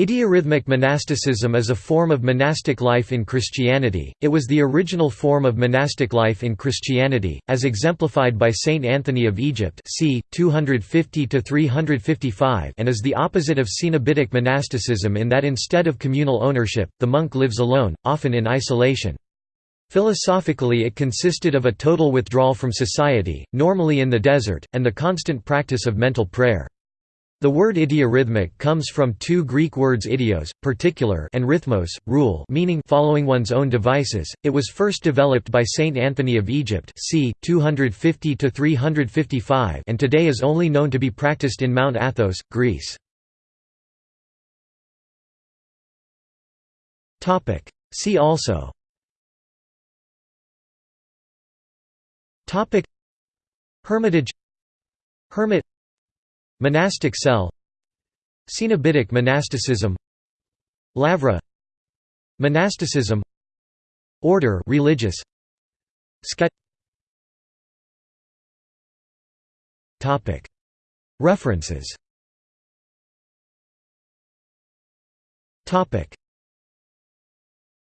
Idiorhythmic monasticism is a form of monastic life in Christianity. It was the original form of monastic life in Christianity, as exemplified by Saint Anthony of Egypt, c. 250 to 355, and is the opposite of Cenobitic monasticism in that instead of communal ownership, the monk lives alone, often in isolation. Philosophically it consisted of a total withdrawal from society, normally in the desert, and the constant practice of mental prayer. The word idiorhythmic comes from two Greek words idios, particular and rhythmos, rule meaning following one's own devices. It was first developed by Saint Anthony of Egypt c. 250–355 and today is only known to be practiced in Mount Athos, Greece. See also Hermitage Hermit Monastic cell. Cenobitic monasticism. Lavra. Monasticism. Order religious. Sket Topic. References. Topic